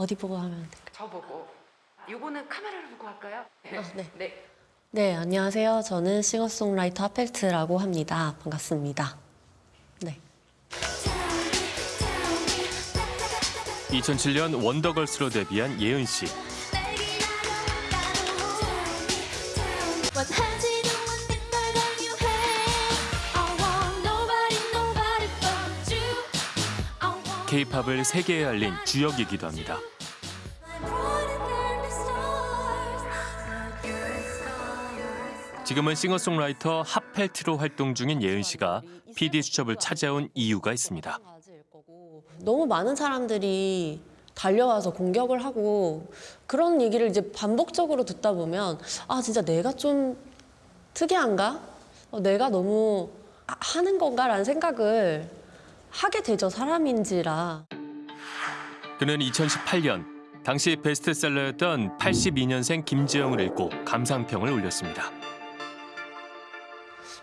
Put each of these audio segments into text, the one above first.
어디 보고 하면 될까요? 저 보고. 요거는 카메라를 보고 할까요? 아, 네. 네. 네, 안녕하세요. 저는 싱어송라이터 하펠트라고 합니다. 반갑습니다. 네. 2007년 원더걸스로 데뷔한 예은 씨. K-팝을 세계에 알린 주역이기도 합니다. 지금은 싱어송라이터 핫펠트로 활동 중인 예은 씨가 PD 수첩을 찾아온 이유가 있습니다. 너무 많은 사람들이 달려와서 공격을 하고 그런 얘기를 이제 반복적으로 듣다 보면 아 진짜 내가 좀 특이한가? 어, 내가 너무 아, 하는 건가라는 생각을 하게 되죠 사람인지라. 그는 2018년 당시 베스트셀러였던 82년생 김지영을 읽고 감상평을 올렸습니다.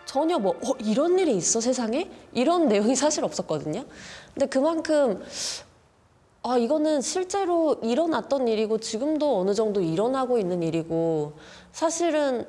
전혀 뭐 어, 이런 일이 있어 세상에 이런 내용이 사실 없었거든요. 근데 그만큼 아 이거는 실제로 일어났던 일이고 지금도 어느 정도 일어나고 있는 일이고 사실은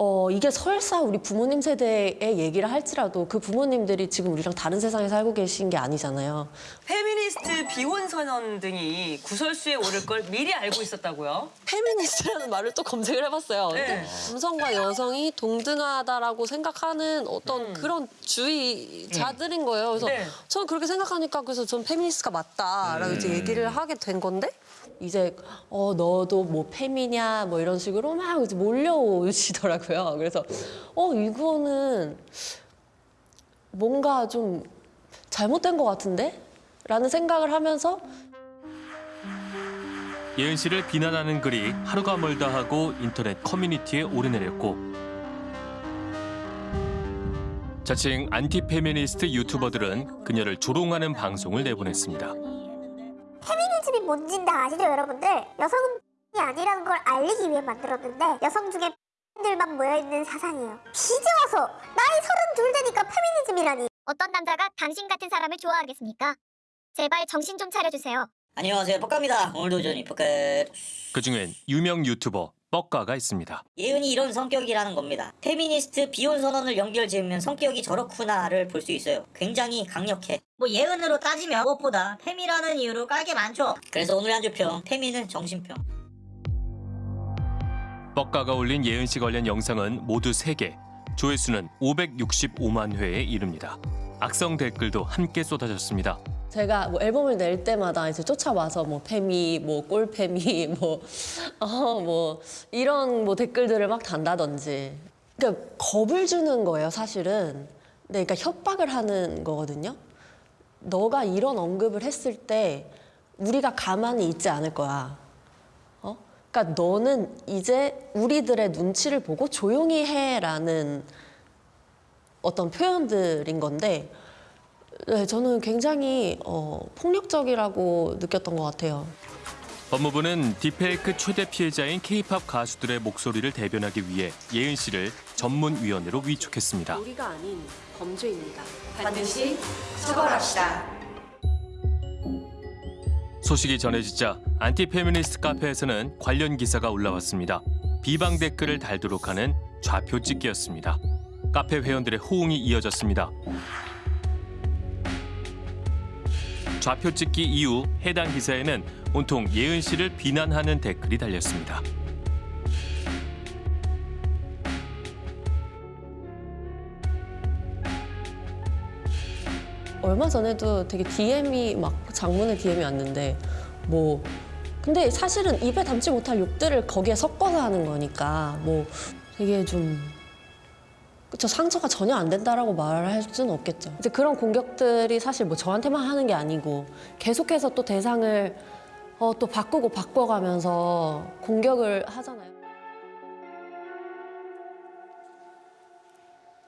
어 이게 설사 우리 부모님 세대의 얘기를 할지라도 그 부모님들이 지금 우리랑 다른 세상에 살고 계신 게 아니잖아요. 페미니스트 비혼 선언 등이 구설수에 오를 걸 미리 알고 있었다고요? 페미니스트라는 말을 또 검색을 해봤어요. 근데 네. 남성과 여성이 동등하다라고 생각하는 어떤 그런 주의자들인 거예요. 그래서 네. 저는 그렇게 생각하니까 그래서 전 페미니스트가 맞다라고 이제 얘기를 하게 된 건데 이제 어 너도 뭐 페미냐 뭐 이런 식으로 막 이제 몰려오시더라고요. 그래서 어 이거는 뭔가 좀 잘못된 것 같은데? 라는 생각을 하면서 예은 씨를 비난하는 글이 하루가 멀다 하고 인터넷 커뮤니티에 오르내렸고 자칭 안티페미니스트 유튜버들은 그녀를 조롱하는 방송을 내보냈습니다. 페미니즘이 뭔진 다 아시죠, 여러분들? 여성은 이 아니라는 걸 알리기 위해 만들었는데 여성 중에 들만 모여있는 사상이에요. 이제 와서 나이 서른 둘 되니까 페미니즘이라니. 어떤 남자가 당신 같은 사람을 좋아하겠습니까? 제발 정신 좀 차려주세요. 안녕하세요 뻑가입니다 오늘도 저는 뻑가 그중엔 유명 유튜버 뻑가가 있습니다. 예은이 이런 성격이라는 겁니다 페미니스트 비혼 선언을 연결 지으면 성격이 저렇구나를 볼 수 있어요 굉장히 강력해 뭐 예은으로 따지면 무엇보다 페미라는 이유로 깔게 많죠 그래서 오늘 한 주평 페미는 정신평 뻑가가 올린 예은 씨 관련 영상은 모두 3개, 조회수는 565만 회에 이릅니다. 악성 댓글도 함께 쏟아졌습니다. 제가 뭐 앨범을 낼 때마다 이제 쫓아와서 뭐 페미, 뭐 꼴페미, 뭐, 어, 뭐 이런 뭐 댓글들을 막 단다든지. 그러니까 겁을 주는 거예요, 사실은. 네, 그러니까 협박을 하는 거거든요. 너가 이런 언급을 했을 때 우리가 가만히 있지 않을 거야. 어? 그러니까 너는 이제 우리들의 눈치를 보고 조용히 해라는 어떤 표현들인 건데 네, 저는 굉장히 어, 폭력적이라고 느꼈던 것 같아요. 법무부는 딥페이크 최대 피해자인 K-팝 가수들의 목소리를 대변하기 위해 예은 씨를 전문위원회로 위촉했습니다. 우리가 아닌 범죄입니다. 반드시 처벌합시다. 소식이 전해지자 안티페미니스트 카페에서는 관련 기사가 올라왔습니다. 비방 댓글을 달도록 하는 좌표 찍기였습니다. 카페 회원들의 호응이 이어졌습니다. 좌표 찍기 이후 해당 기사에는 온통 예은 씨를 비난하는 댓글이 달렸습니다. 얼마 전에도 되게 DM이 막 장문의 DM이 왔는데 뭐 근데 사실은 입에 담지 못할 욕들을 거기에 섞어서 하는 거니까 뭐 되게 좀 그쵸 상처가 전혀 안 된다라고 말할 수는 없겠죠. 이제 그런 공격들이 사실 뭐 저한테만 하는 게 아니고 계속해서 또 대상을 어, 또 바꾸고 바꿔가면서 공격을 하잖아요.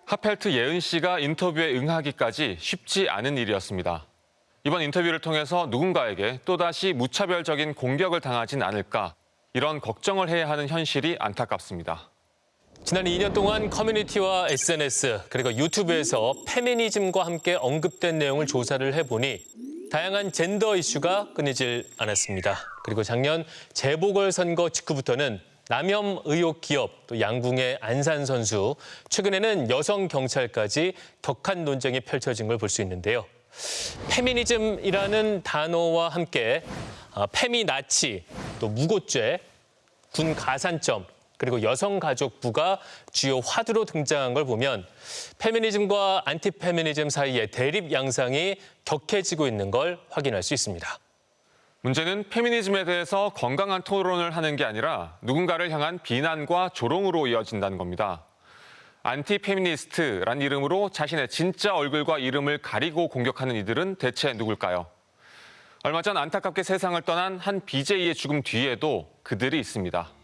하펠트 예은 씨가 인터뷰에 응하기까지 쉽지 않은 일이었습니다. 이번 인터뷰를 통해서 누군가에게 또다시 무차별적인 공격을 당하진 않을까 이런 걱정을 해야 하는 현실이 안타깝습니다. 지난 2년 동안 커뮤니티와 SNS 그리고 유튜브에서 페미니즘과 함께 언급된 내용을 조사를 해보니 다양한 젠더 이슈가 끊이질 않았습니다. 그리고 작년 재보궐선거 직후부터는 남혐 의혹 기업, 또 양궁의 안산 선수, 최근에는 여성 경찰까지 격한 논쟁이 펼쳐진 걸 볼 수 있는데요. 페미니즘이라는 단어와 함께 아, 페미나치, 또 무고죄, 군 가산점, 그리고 여성가족부가 주요 화두로 등장한 걸 보면 페미니즘과 안티페미니즘 사이의 대립 양상이 격해지고 있는 걸 확인할 수 있습니다. 문제는 페미니즘에 대해서 건강한 토론을 하는 게 아니라 누군가를 향한 비난과 조롱으로 이어진다는 겁니다. 안티페미니스트란 이름으로 자신의 진짜 얼굴과 이름을 가리고 공격하는 이들은 대체 누굴까요? 얼마 전 안타깝게 세상을 떠난 한 BJ의 죽음 뒤에도 그들이 있습니다.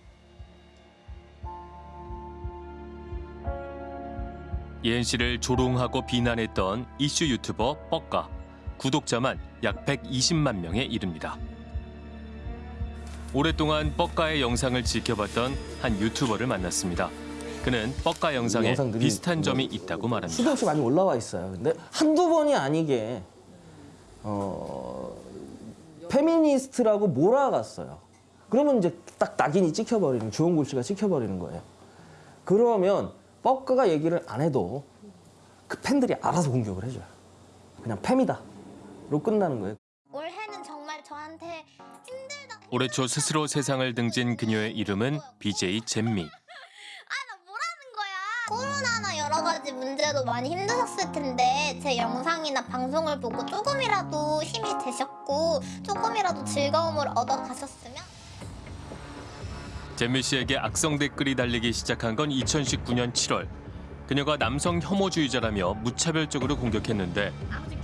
예은 씨를 조롱하고 비난했던 이슈 유튜버 뻑가. 구독자만 약 120만 명에 이릅니다. 오랫동안 뻑가의 영상을 지켜봤던 한 유튜버를 만났습니다. 그는 뻑가 영상에 비슷한 점이 뭐 있다고 말합니다. 수도 없이 많이 올라와 있어요. 근데 한두 번이 아니게 어, 페미니스트라고 몰아갔어요. 그러면 이제 딱 낙인이 찍혀버리는 주원 골씨가 찍혀버리는 거예요. 그러면 뻑가가 얘기를 안 해도 그 팬들이 알아서 공격을 해줘요. 그냥 페미다로 끝나는 거예요. 올해는 정말 저한테 힘들다. 올해 초 스스로 세상을 등진 그녀의 이름은 BJ 잼미. 아, 나 뭐라는 거야? 코로나나 여러 가지 문제도 많이 힘드셨을 텐데 제 영상이나 방송을 보고 조금이라도 힘이 되셨고 조금이라도 즐거움을 얻어 가셨으면 잼미 씨에게 악성 댓글이 달리기 시작한 건 2019년 7월. 그녀가 남성 혐오주의자라며 무차별적으로 공격했는데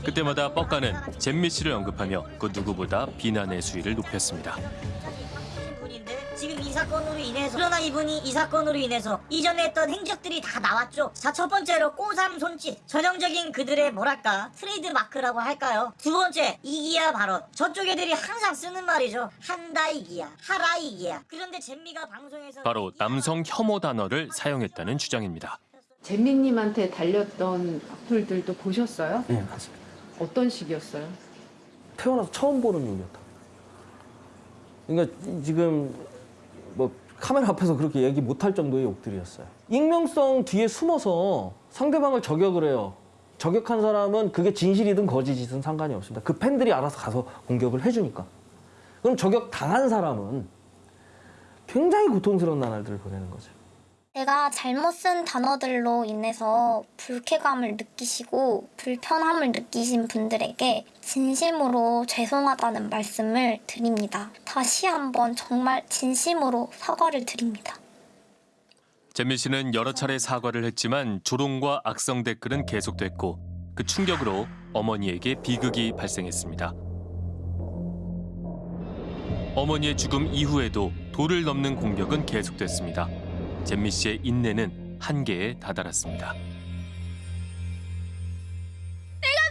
그때마다 뻑가는 잼미 씨를 언급하며 그 누구보다 비난의 수위를 높였습니다. 이 사건으로 인해서 그러나 이분이 이 사건으로 인해서 이전에 했던 행적들이 다 나왔죠. 자 첫 번째로 꼬삼 손짓 전형적인 그들의 뭐랄까 트레이드 마크라고 할까요? 두 번째 이기야 발언 저쪽 애들이 항상 쓰는 말이죠. 한다 이기야 하라 이기야. 그런데 잼미가 방송에서 바로 남성 혐오 단어를 사용했다는 주장입니다. 잼민님한테 달렸던 악플들도 보셨어요? 네, 맞습니다. 어떤 식이었어요? 태어나서 처음 보는 욕이었다. 그러니까 지금 뭐 카메라 앞에서 그렇게 얘기 못할 정도의 욕들이었어요. 익명성 뒤에 숨어서 상대방을 저격을 해요. 저격한 사람은 그게 진실이든 거짓이든 상관이 없습니다. 그 팬들이 알아서 가서 공격을 해주니까. 그럼 저격 당한 사람은 굉장히 고통스러운 나날들을 보내는 거죠. 제가 잘못 쓴 단어들로 인해서 불쾌감을 느끼시고 불편함을 느끼신 분들에게 진심으로 죄송하다는 말씀을 드립니다. 다시 한번 정말 진심으로 사과를 드립니다. 잼미 씨는 여러 차례 사과를 했지만 조롱과 악성 댓글은 계속됐고 그 충격으로 어머니에게 비극이 발생했습니다. 어머니의 죽음 이후에도 도를 넘는 공격은 계속됐습니다. 잼미 씨의 인내는 한계에 다다랐습니다. 내가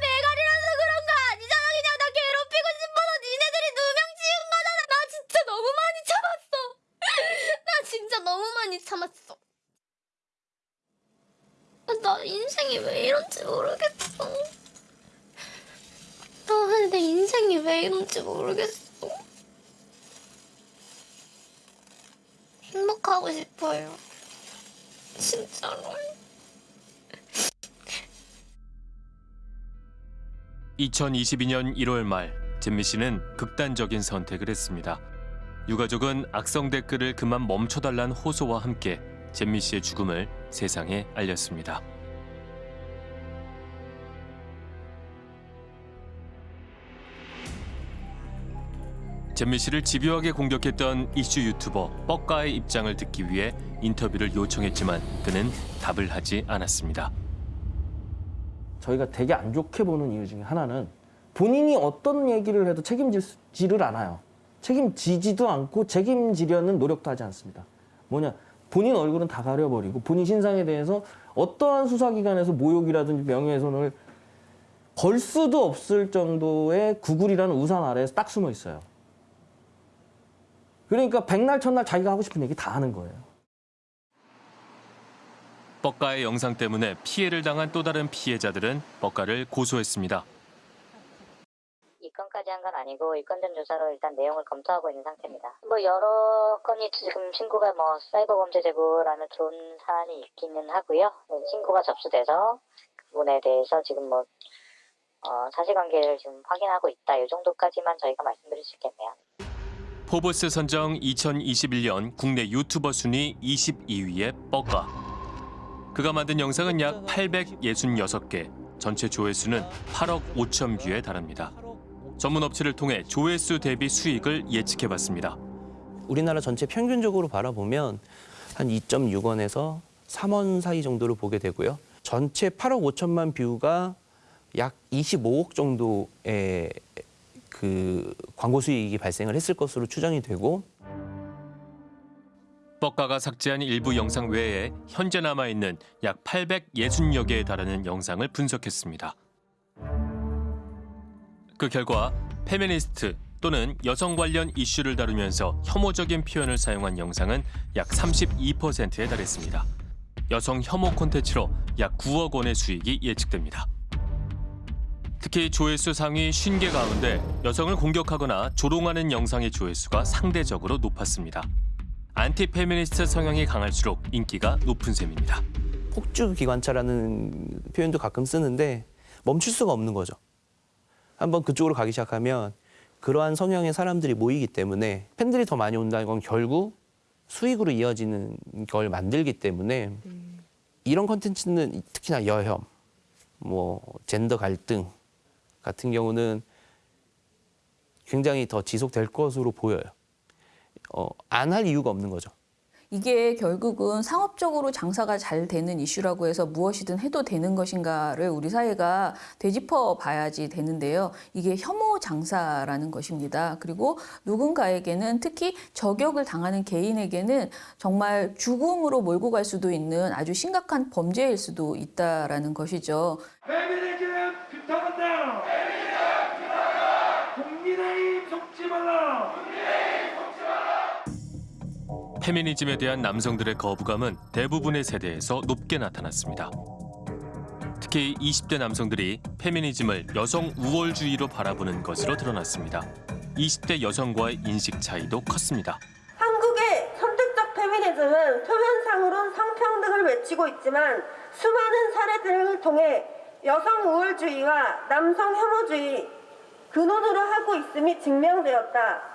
매가리라서 그런 거 아니잖아. 그냥 나 괴롭히고 싶어서 니네들이 누명 지은 거잖아. 나 진짜 너무 많이 참았어. 나 진짜 너무 많이 참았어. 나 인생이 왜 이런지 모르겠어. 나는 내 인생이 왜 이런지 모르겠어. 행복하고 싶어요. 진짜로. 2022년 1월 말 잼미 씨는 극단적인 선택을 했습니다. 유가족은 악성 댓글을 그만 멈춰달라는 호소와 함께 잼미 씨의 죽음을 세상에 알렸습니다. 잼미 씨를 집요하게 공격했던 이슈 유튜버 뻑가의 입장을 듣기 위해 인터뷰를 요청했지만 그는 답을 하지 않았습니다. 저희가 되게 안 좋게 보는 이유 중에 하나는 본인이 어떤 얘기를 해도 책임지지를 않아요. 책임지지도 않고 책임지려는 노력도 하지 않습니다. 뭐냐, 본인 얼굴은 다 가려버리고 본인 신상에 대해서 어떠한 수사기관에서 모욕이라든지 명예훼손을 걸 수도 없을 정도의 구글이라는 우산 아래에서 딱 숨어 있어요. 그러니까 백날 첫날 자기가 하고 싶은 얘기 다 하는 거예요. 뻑가의 영상 때문에 피해를 당한 또 다른 피해자들은 뻑가를 고소했습니다. 一刚한건 아니고 일건전 조사로 일단 내용을 검토하고 있는 상태입니다. 뭐 여러 건이 지금 신고가 뭐 사이버 범죄 제보라는 좋은 사안이 있기는 하고요. 네, 신고가 접수돼서 그 부분에 대해서 지금 뭐 어, 사실관계를 지금 확인하고 있다. 이 정도까지만 저희가 말씀드릴 수 있겠네요. 포브스 선정 2021년 국내 유튜버 순위 22위의 뻐까. 그가 만든 영상은 약 866개, 전체 조회수는 8억 5천 view에 달합니다. 전문 업체를 통해 조회수 대비 수익을 예측해봤습니다. 우리나라 전체 평균적으로 바라보면 한 2.6원에서 3원 사이 정도를 보게 되고요. 전체 8억 5천만 view가 약 25억 정도의 그 광고 수익이 발생을 했을 것으로 추정이 되고 뻑가가 삭제한 일부 영상 외에 현재 남아있는 약 860여 개에 달하는 영상을 분석했습니다. 그 결과 페미니스트 또는 여성 관련 이슈를 다루면서 혐오적인 표현을 사용한 영상은 약 32%에 달했습니다. 여성 혐오 콘텐츠로 약 9억 원의 수익이 예측됩니다. 특히 조회수 상위 50개 가운데 여성을 공격하거나 조롱하는 영상의 조회수가 상대적으로 높았습니다. 안티페미니스트 성향이 강할수록 인기가 높은 셈입니다. 폭주 기관차라는 표현도 가끔 쓰는데 멈출 수가 없는 거죠. 한번 그쪽으로 가기 시작하면 그러한 성향의 사람들이 모이기 때문에 팬들이 더 많이 온다는 건 결국 수익으로 이어지는 걸 만들기 때문에 이런 컨텐츠는 특히나 여혐, 뭐 젠더 갈등 같은 경우는 굉장히 더 지속될 것으로 보여요. 어, 안 할 이유가 없는 거죠. 이게 결국은 상업적으로 장사가 잘 되는 이슈라고 해서 무엇이든 해도 되는 것인가를 우리 사회가 되짚어 봐야지 되는데요. 이게 혐오 장사라는 것입니다. 그리고 누군가에게는 특히 저격을 당하는 개인에게는 정말 죽음으로 몰고 갈 수도 있는 아주 심각한 범죄일 수도 있다라는 것이죠. 페미니즘 부탁한다. 국민의힘 속지 말라. 페미니즘에 대한 남성들의 거부감은 대부분의 세대에서 높게 나타났습니다. 특히 20대 남성들이 페미니즘을 여성 우월주의로 바라보는 것으로 드러났습니다. 20대 여성과의 인식 차이도 컸습니다. 한국의 선택적 페미니즘은 표면상으론 성평등을 외치고 있지만 수많은 사례들을 통해 여성 우월주의와 남성 혐오주의 근원으로 하고 있음이 증명되었다.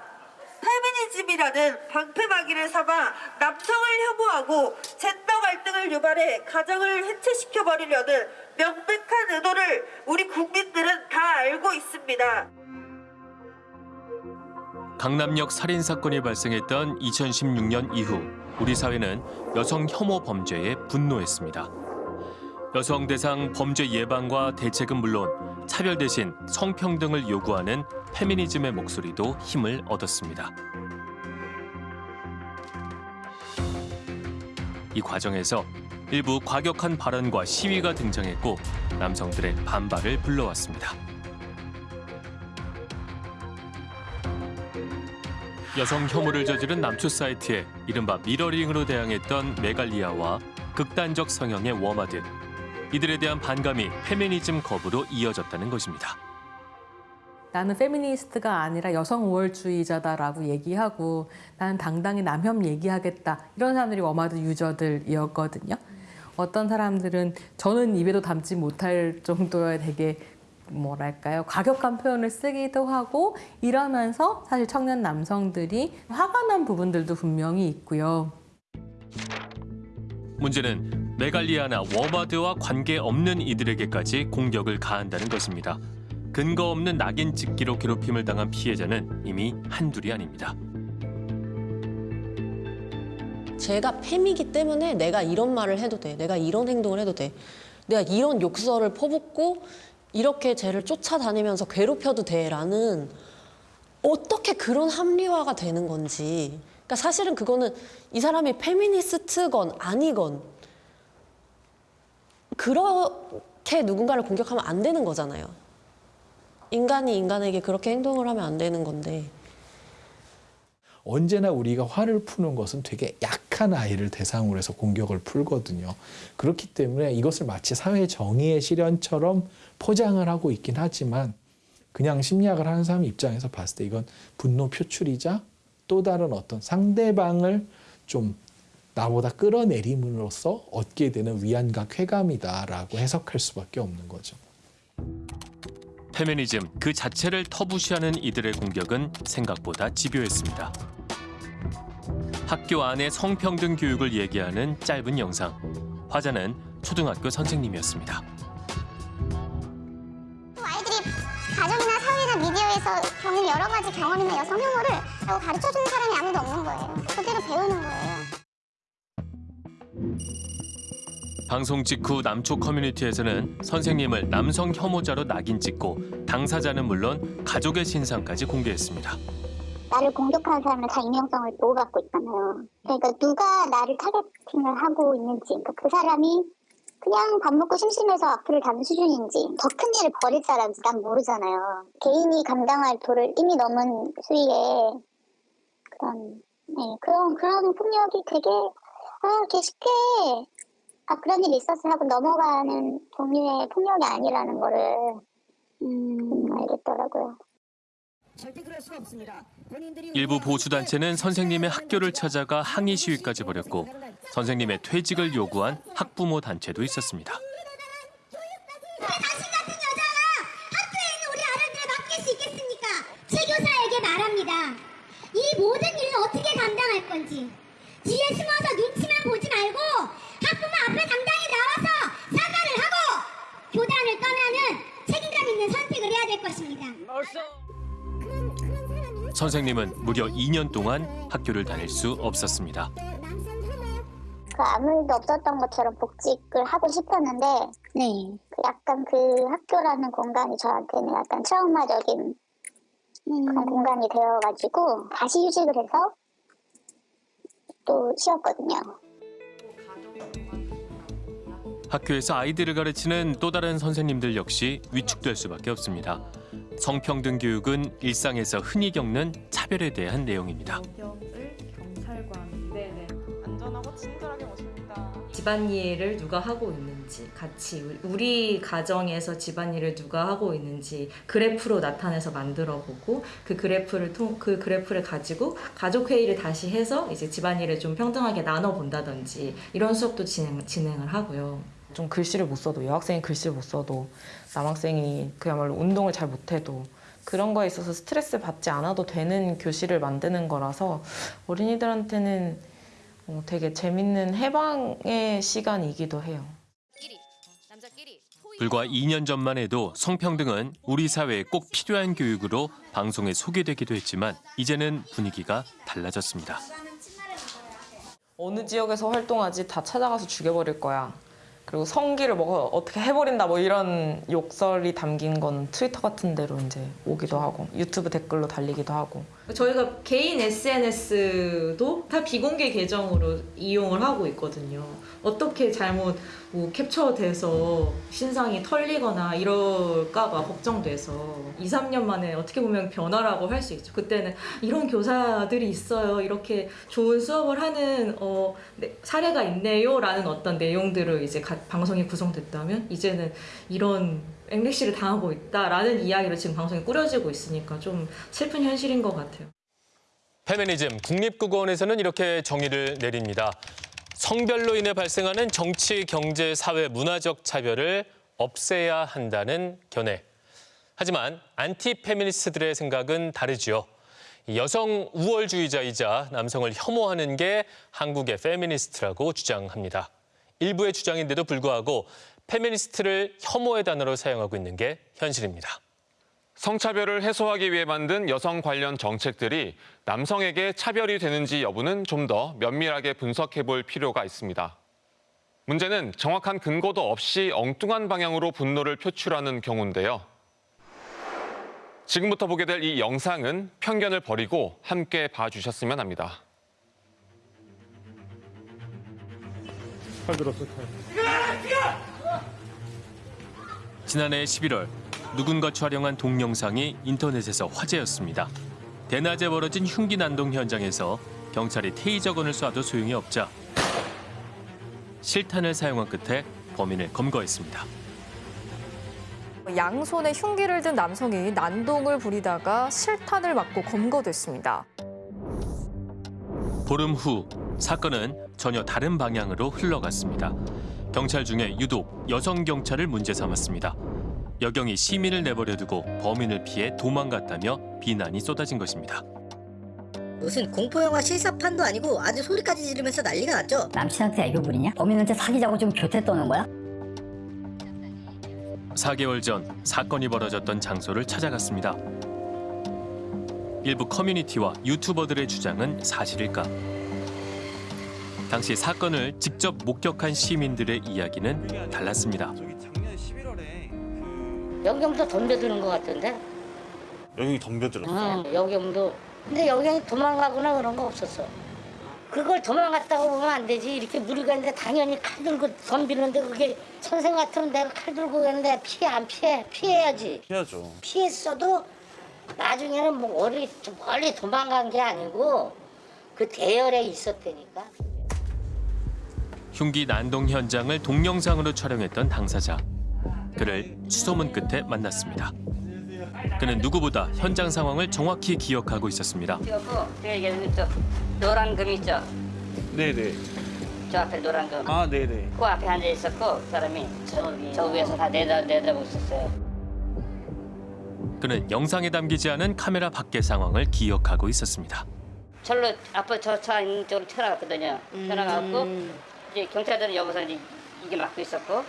페미니즘이라는 방패막이를 삼아 남성을 혐오하고 젠더 갈등을 유발해 가정을 해체시켜버리려는 명백한 의도를 우리 국민들은 다 알고 있습니다. 강남역 살인 사건이 발생했던 2016년 이후 우리 사회는 여성 혐오 범죄에 분노했습니다. 여성 대상 범죄 예방과 대책은 물론 차별 대신 성평등을 요구하는 페미니즘의 목소리도 힘을 얻었습니다. 이 과정에서 일부 과격한 발언과 시위가 등장했고 남성들의 반발을 불러왔습니다. 여성 혐오를 저지른 남초 사이트에 이른바 미러링으로 대항했던 메갈리아와 극단적 성향의 워마드. 이들에 대한 반감이 페미니즘 거부로 이어졌다는 것입니다. 나는 페미니스트가 아니라 여성 우월주의자다라고 얘기하고 나는 당당히 남혐 얘기하겠다 이런 사람들이 워마드 유저들이었거든요. 어떤 사람들은 저는 입에도 담지 못할 정도의 되게 뭐랄까요 과격한 표현을 쓰기도 하고 이러면서 사실 청년 남성들이 화가 난 부분들도 분명히 있고요. 문제는 메갈리아나 워마드와 관계없는 이들에게까지 공격을 가한다는 것입니다. 근거 없는 낙인 찍기로 괴롭힘을 당한 피해자는 이미 한둘이 아닙니다. 제가 팸이기 때문에 내가 이런 말을 해도 돼. 내가 이런 행동을 해도 돼. 내가 이런 욕설을 퍼붓고 이렇게 쟤를 쫓아다니면서 괴롭혀도 돼라는 어떻게 그런 합리화가 되는 건지. 그러니까 사실은 그거는 이 사람이 페미니스트건 아니건 그렇게 누군가를 공격하면 안 되는 거잖아요. 인간이 인간에게 그렇게 행동을 하면 안 되는 건데. 언제나 우리가 화를 푸는 것은 되게 약한 아이를 대상으로 해서 공격을 풀거든요. 그렇기 때문에 이것을 마치 사회 정의의 실현처럼 포장을 하고 있긴 하지만 그냥 심리학을 하는 사람 입장에서 봤을 때 이건 분노 표출이자 또 다른 어떤 상대방을 좀 나보다 끌어내림으로써 얻게 되는 위안과 쾌감이다라고 해석할 수밖에 없는 거죠. 페미니즘 그 자체를 터부시하는 이들의 공격은 생각보다 집요했습니다. 학교 안의 성평등 교육을 얘기하는 짧은 영상. 화자는 초등학교 선생님이었습니다. 아이들이 가정이나 사회나 미디어에서 겪는 여러 가지 경험이나 여성 혐오를 가르쳐주는 사람이 아무도 없는 거예요. 그대로 배우는 거예요. 방송 직후 남초 커뮤니티에서는 선생님을 남성 혐오자로 낙인 찍고 당사자는 물론 가족의 신상까지 공개했습니다. 나를 공격하는 사람은 다 익명성을 보호받고 있잖아요. 그러니까 누가 나를 타겟팅을 하고 있는지, 그러니까 그 사람이 그냥 밥 먹고 심심해서 악플을 다는 수준인지, 더 큰 일을 벌일 사람인지 난 모르잖아요. 개인이 감당할 도를 이미 넘은 수위의 그런, 네, 그런, 그런 폭력이 되게, 아, 이렇게 쉽게, 아, 그런 일이 있었어 하고 넘어가는 종류의 폭력이 아니라는 거를, 음, 알겠더라고요. 절대 그럴 수가 없습니다. 본인들이 일부 보수단체는 선생님의 학교를 찾아가 항의 시위까지 벌였고 선생님의 퇴직을 요구한 학부모 단체도 있었습니다. 당신 같은 여자가 학교에 있는 우리 아이들을 맡길 수 있겠습니까? 제 교사에게 말합니다. 이 모든 일을 어떻게 감당할 건지. 뒤에 숨어서 말고 학부모 앞에 당당히 나와서 사과를 하고 교단을 떠나는 책임감 있는 선택을 해야 될 것입니다. 선생님은 무려 2년 동안 학교를 다닐 수 없었습니다. 그 아무 일도 없었던 것처럼 복직을 하고 싶었는데, 네. 그 약간 그 학교라는 공간이 저한테는 약간 트라우마적인 그런 공간이 되어가지고 다시 휴직을 해서 또 쉬었거든요. 학교에서 아이들을 가르치는 또 다른 선생님들 역시 위축될 수밖에 없습니다. 성평등 교육은 일상에서 흔히 겪는 차별에 대한 내용입니다. 집안일을 누가 하고 있는지 같이 우리 가정에서 집안일을 누가 하고 있는지 그래프로 나타내서 만들어 보고 그 그래프를 통 그 그래프를 가지고 가족 회의를 다시 해서 이제 집안일을 좀 평등하게 나눠 본다든지 이런 수업도 진행 진행을 하고요. 좀 글씨를 못 써도 여학생이 글씨를 못 써도 남학생이 그야말로 운동을 잘 못해도 그런 거에 있어서 스트레스 받지 않아도 되는 교실을 만드는 거라서 어린이들한테는 어, 되게 재밌는 해방의 시간이기도 해요. 불과 2년 전만 해도 성평등은 우리 사회에 꼭 필요한 교육으로 방송에 소개되기도 했지만 이제는 분위기가 달라졌습니다. 어느 지역에서 활동하지 다 찾아가서 죽여버릴 거야. 그리고 성기를 뭐 어떻게 해버린다 뭐 이런 욕설이 담긴 건 트위터 같은 데로 이제 오기도 하고 유튜브 댓글로 달리기도 하고 저희가 개인 SNS도 다 비공개 계정으로 이용을 하고 있거든요. 어떻게 잘못 뭐 캡처돼서 신상이 털리거나 이럴까봐 걱정돼서 2, 3년 만에 어떻게 보면 변화라고 할 수 있죠. 그때는 이런 교사들이 있어요. 이렇게 좋은 수업을 하는 어, 네, 사례가 있네요 라는 어떤 내용들을 이제 가- 방송이 구성됐다면 이제는 이런 앵리시를 당하고 있다라는 이야기로 지금 방송이 꾸려지고 있으니까 좀 슬픈 현실인 것 같아요. 페미니즘 국립국어원에서는 이렇게 정의를 내립니다. 성별로 인해 발생하는 정치, 경제, 사회, 문화적 차별을 없애야 한다는 견해. 하지만 안티 페미니스트들의 생각은 다르지요. 이 여성 우월주의자이자 남성을 혐오하는 게 한국의 페미니스트라고 주장합니다. 일부의 주장인데도 불구하고 페미니스트를 혐오의 단어로 사용하고 있는 게 현실입니다. 성차별을 해소하기 위해 만든 여성 관련 정책들이 남성에게 차별이 되는지 여부는 좀 더 면밀하게 분석해 볼 필요가 있습니다. 문제는 정확한 근거도 없이 엉뚱한 방향으로 분노를 표출하는 경우인데요. 지금부터 보게 될 이 영상은 편견을 버리고 함께 봐주셨으면 합니다. 팔 들었어, 지난해 11월 누군가 촬영한 동영상이 인터넷에서 화제였습니다. 대낮에 벌어진 흉기 난동 현장에서 경찰이 테이저건을 쏴도 소용이 없자 실탄을 사용한 끝에 범인을 검거했습니다. 양손에 흉기를 든 남성이 난동을 부리다가 실탄을 맞고 검거됐습니다. 보름 후 사건은 전혀 다른 방향으로 흘러갔습니다. 경찰 중에 유독 여성 경찰을 문제 삼았습니다. 여경이 시민을 내버려두고 범인을 피해 도망갔다며 비난이 쏟아진 것입니다. 무슨 공포영화 실사판도 아니고 아주 소리까지 지르면서 난리가 났죠. 남친한테 애교 부리냐? 범인한테 사귀자고 좀 교태 떠는 거야? 4개월 전 사건이 벌어졌던 장소를 찾아갔습니다. 일부 커뮤니티와 유튜버들의 주장은 사실일까? 당시 사건을 직접 목격한 시민들의 이야기는 달랐습니다. 여경도 덤벼드는 것 같은데? 여경이 덤벼들었어. 응, 여경도. 근데 여경이 도망가거나 그런 거 없었어. 그걸 도망갔다고 보면 안 되지. 이렇게 무리가 있는데 당연히 칼 들고 덤비는데 그게 선생 같으면 내가 칼 들고 갔는데 피해 안 피해? 피해야지. 피하죠. 피했어도 나중에는 뭐 멀리, 멀리 도망간 게 아니고 그 대열에 있었다니까. 흉기 난동 현장을 동영상으로 촬영했던 당사자. 그를 수소문 끝에 만났습니다. 그는 누구보다 현장 상황을 정확히 기억하고 있었습니다. 그리고 제가 얘기하는 저 노란 금 있죠? 네네. 저 앞에 노란 금. 아 네네. 그 앞에 앉아 있었고 그 사람이 저, 저 위에서 다 내다 내다보고 있었어요. 그는 영상에 담기지 않은 카메라 밖의 상황을 기억하고 있었습니다. 절로 앞에 저차 있는 쪽으로 튀어나갔거든요. 튀어나가고 이제 경찰들은 여기서 이제 이게 막고 있었고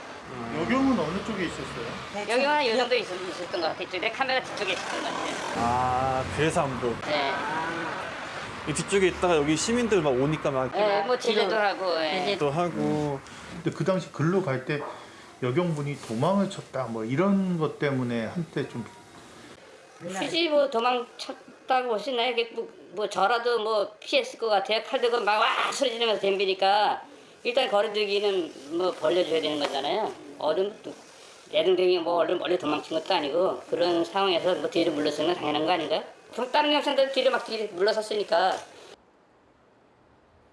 여경은 어느 쪽에 있었어요? 여기만 이 정도 있었, 있었던 것 같아요. 내 카메라 뒤쪽에 있었던 것 같아요. 아 그래서 안 보여. 네. 이 뒤쪽에 있다가 여기 시민들 막 오니까 막. 네, 뭐 제재도 하고. 예. 또 하고. 근데 그 당시 글로 갈 때 여경분이 도망을 쳤다 뭐 이런 것 때문에 한때 좀 굳이 뭐 도망쳤다고 보시나요? 뭐, 뭐 저라도 뭐 피했을 것 같아요. 칼 들고 막 와 소리 지르면서 덤비니까 일단 거리두기는 뭐 벌려줘야 되는 거잖아요. 어른 내등등이 뭐 얼른 멀리 도망친 것도 아니고 그런 상황에서 뭐 뒤를 물러서는 건 당연한 거 아닌가요? 그럼 다른 경찰들 뒤를 막 뒤를 물러섰으니까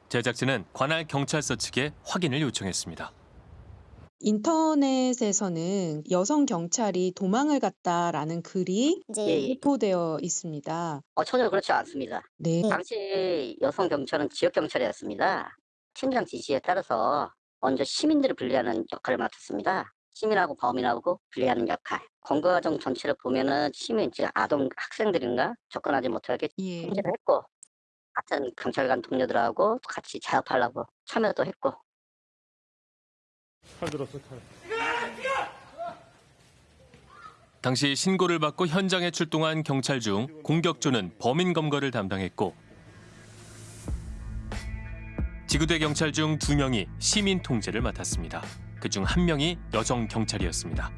제작진은 관할 경찰서 측에 확인을 요청했습니다. 인터넷에서는 여성 경찰이 도망을 갔다라는 글이 예, 예. 유포되어 있습니다. 어, 전혀 그렇지 않습니다. 네. 당시 여성 경찰은 지역 경찰이었습니다. 팀장 지시에 따라서 먼저 시민들을 분리하는 역할을 맡았습니다. 시민하고 범인하고 분리하는 역할. 검거 과정 전체를 보면은 시민, 즉 아동 학생들인가 접근하지 못하게 통제를 했고 같은 경찰관 동료들하고 같이 자업하려고 참여도 했고 칼 들었어 칼. 당시 신고를 받고 현장에 출동한 경찰 중 공격조는 범인 검거를 담당했고 지구대 경찰 중 두 명이 시민 통제를 맡았습니다. 그중 한 명이 여성 경찰이었습니다.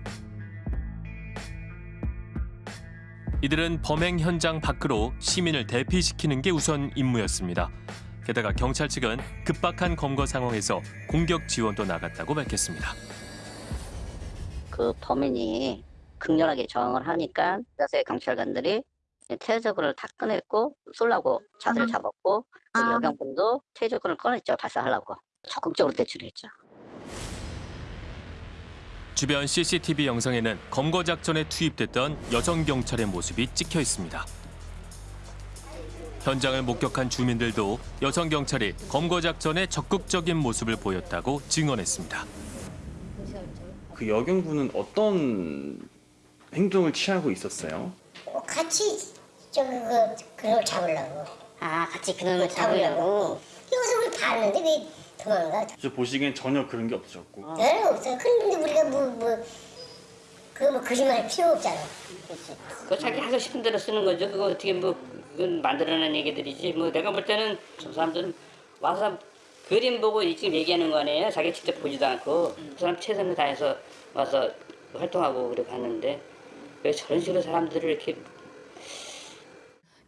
이들은 범행 현장 밖으로 시민을 대피시키는 게 우선 임무였습니다. 게다가 경찰 측은 급박한 검거 상황에서 공격 지원도 나갔다고 밝혔습니다. 그 범인이 극렬하게 저항을 하니까 그래서 경찰관들이 퇴적을 다 꺼냈고 쏠라고 자세를 잡았고 그 여경분도 퇴적을 꺼냈죠 발사하려고 적극적으로 대처했죠. 주변 CCTV 영상에는 검거 작전에 투입됐던 여성 경찰의 모습이 찍혀 있습니다. 현장을 목격한 주민들도 여성 경찰이 검거 작전에 적극적인 모습을 보였다고 증언했습니다. 그 여경분은 어떤 행동을 취하고 있었어요? 같이 저기 그 그걸 잡으려고. 아 같이 그놈을 잡으려고. 여기서 우리 봤는데 왜 도망가? 저 보시기엔 전혀 그런 게 없으셨고 네 없어요. 그런데 우리가 뭐 뭐 그거 뭐 거짓말 필요 없잖아. 그 자기 하고 싶은 대로 쓰는 거죠. 그거 어떻게 뭐 그건 만들어낸 얘기들이지. 뭐 내가 볼 때는 저 사람들은 와서 그림 보고 지금 얘기하는 거 아니에요. 자기 직접 보지도 않고 그 사람 최선을 다해서 와서 활동하고 그렇게 하는데 왜 저런 식으로 사람들을 이렇게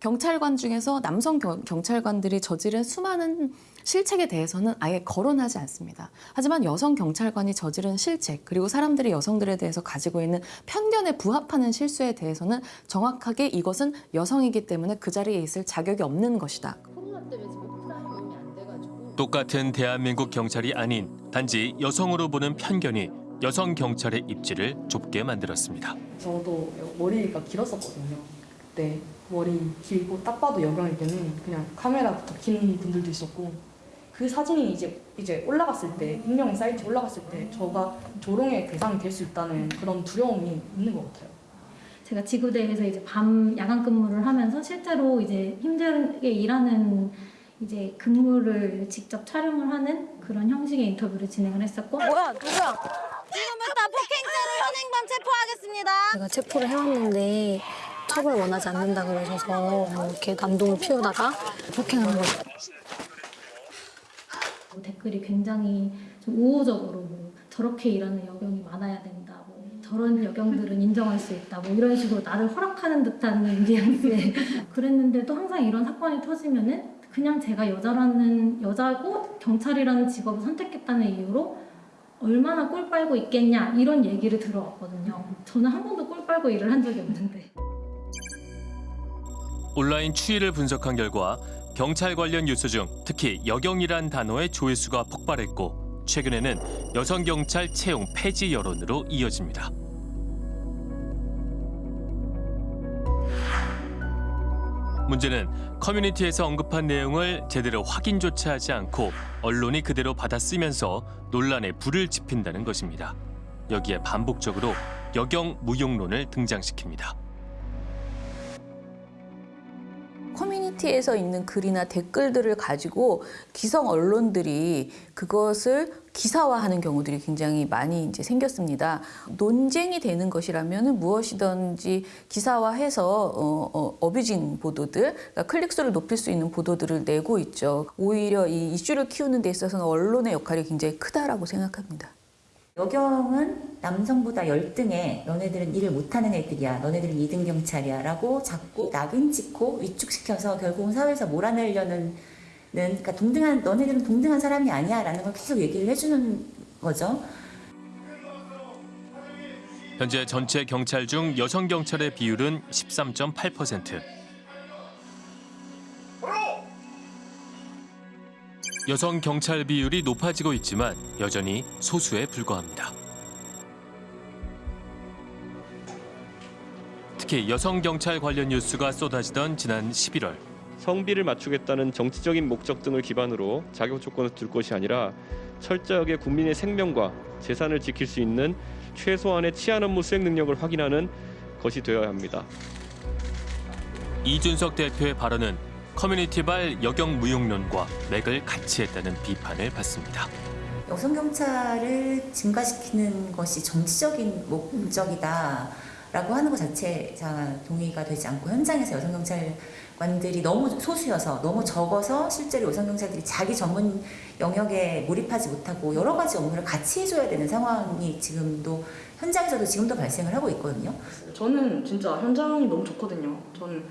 경찰관 중에서 남성 경, 경찰관들이 저지른 수많은 실책에 대해서는 아예 거론하지 않습니다. 하지만 여성 경찰관이 저지른 실책 그리고 사람들이 여성들에 대해서 가지고 있는 편견에 부합하는 실수에 대해서는 정확하게 이것은 여성이기 때문에 그 자리에 있을 자격이 없는 것이다. 똑같은 대한민국 경찰이 아닌 단지 여성으로 보는 편견이 여성 경찰의 입지를 좁게 만들었습니다. 저도 머리가 길었었거든요. 그때 머리 길고 딱 봐도 여경일 때는 그냥 카메라부터 긴 분들도 있었고 그 사진이 이제 이제 올라갔을 때 익명 사이트 올라갔을 때 저가 조롱의 대상이 될 수 있다는 그런 두려움이 있는 것 같아요. 제가 지구대에서 이제 밤 야간 근무를 하면서 실제로 이제 힘들게 일하는 이제 근무를 직접 촬영을 하는 그런 형식의 인터뷰를 진행을 했었고 뭐야 누구야? 지금부터 폭행죄로 현행범 체포하겠습니다. 제가 체포를 해왔는데 처벌 원하지 않는다 그러셔서 뭐 이렇게 난동을 피우다가 폭행한 거죠. 뭐 댓글이 굉장히 좀 우호적으로 뭐 저렇게 일하는 여경이 많아야 된다. 뭐 저런 여경들은 인정할 수 있다. 뭐 이런 식으로 나를 허락하는 듯한 뉘앙스의 그랬는데도 항상 이런 사건이 터지면은 그냥 제가 여자라는 여자고 경찰이라는 직업을 선택했다는 이유로 얼마나 꿀 빨고 있겠냐 이런 얘기를 들어왔거든요. 저는 한 번도 꿀 빨고 일을 한 적이 없는데. 온라인 추이를 분석한 결과 경찰 관련 뉴스 중 특히 여경이란 단어의 조회수가 폭발했고 최근에는 여성 경찰 채용 폐지 여론으로 이어집니다. 문제는 커뮤니티에서 언급한 내용을 제대로 확인조차 하지 않고 언론이 그대로 받아 쓰면서 논란에 불을 지핀다는 것입니다. 여기에 반복적으로 여경 무용론을 등장시킵니다. 커뮤니티에서 있는 글이나 댓글들을 가지고 기성 언론들이 그것을 기사화하는 경우들이 굉장히 많이 이제 생겼습니다. 논쟁이 되는 것이라면 무엇이든지 기사화해서 어, 어, 어뷰징 보도들, 그러니까 클릭수를 높일 수 있는 보도들을 내고 있죠. 오히려 이 이슈를 키우는 데 있어서는 언론의 역할이 굉장히 크다라고 생각합니다. 여경은 남성보다 열등해. 너네들은 일을 못하는 애들이야. 너네들은 2등 경찰이야. 라고 자꾸 낙인 찍고 위축시켜서 결국은 사회에서 몰아내려는 그러니까 동등한 너네들은 동등한 사람이 아니야. 라는 걸 계속 얘기를 해주는 거죠. 현재 전체 경찰 중 여성 경찰의 비율은 13.8%. 여성 경찰 비율이 높아지고 있지만 여전히 소수에 불과합니다. 특히 여성 경찰 관련 뉴스가 쏟아지던 지난 11월 성비를 맞추겠다는 정치적인 목적 등을 기반으로 자격 조건을 둘 것이 아니라 철저하게 국민의 생명과 재산을 지킬 수 있는 최소한의 치안 업무 수행 능력을 확인하는 것이 되어야 합니다. 이준석 대표의 발언은 커뮤니티발 여경 무용론과 맥을 같이 했다는 비판을 받습니다. 여성 경찰을 증가시키는 것이 정치적인 목적이다. 라고 하는 것 자체가 동의가 되지 않고 현장에서 여성 경찰관들이 너무 소수여서 너무 적어서 실제로 여성 경찰들이 자기 전문 영역에 몰입하지 못하고 여러 가지 업무를 같이 해줘야 되는 상황이 지금도 현장에서도 지금도 발생을 하고 있거든요. 저는 진짜 현장이 너무 좋거든요. 저는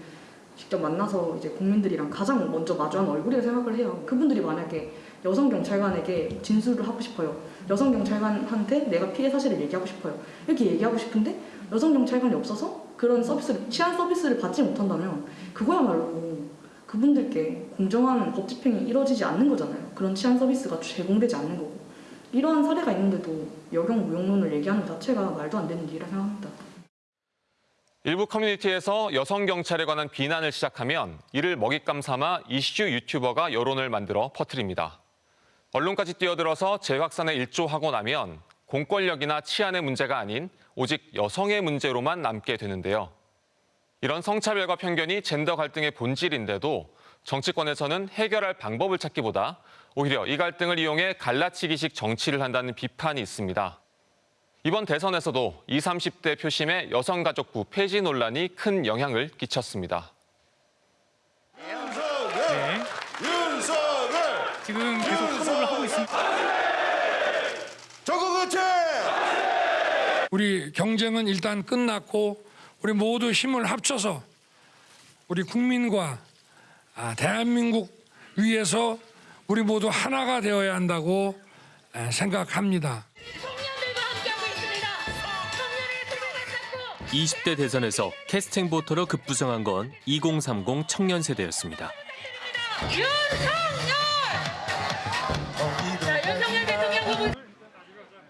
직접 만나서 이제 국민들이랑 가장 먼저 마주하는 얼굴이라 생각을 해요. 그분들이 만약에 여성 경찰관에게 진술을 하고 싶어요. 여성 경찰관한테 내가 피해 사실을 얘기하고 싶어요. 이렇게 얘기하고 싶은데 여성 경찰관이 없어서 그런 서비스를 치안 서비스를 받지 못한다면 그거야말로 그분들께 공정한 법 집행이 이루어지지 않는 거잖아요. 그런 치안 서비스가 제공되지 않는 거고 이러한 사례가 있는데도 여경 무용론을 얘기하는 것 자체가 말도 안 되는 일이라 생각합니다. 일부 커뮤니티에서 여성 경찰에 관한 비난을 시작하면 이를 먹잇감 삼아 이슈 유튜버가 여론을 만들어 퍼뜨립니다. 언론까지 뛰어들어서 재확산에 일조하고 나면 공권력이나 치안의 문제가 아닌 오직 여성의 문제로만 남게 되는데요. 이런 성차별과 편견이 젠더 갈등의 본질인데도 정치권에서는 해결할 방법을 찾기보다 오히려 이 갈등을 이용해 갈라치기식 정치를 한다는 비판이 있습니다. 이번 대선에서도 20, 30대 표심의 여성가족부 폐지 논란이 큰 영향을 끼쳤습니다. 네. 지금 계속 합의를 하고 있습니다. 저거 그치? 우리 경쟁은 일단 끝났고 우리 모두 힘을 합쳐서 우리 국민과 아, 대한민국 위해서 우리 모두 하나가 되어야 한다고 생각합니다. 20대 대선에서 캐스팅 보터로 급부상한 건 2030 청년 세대였습니다.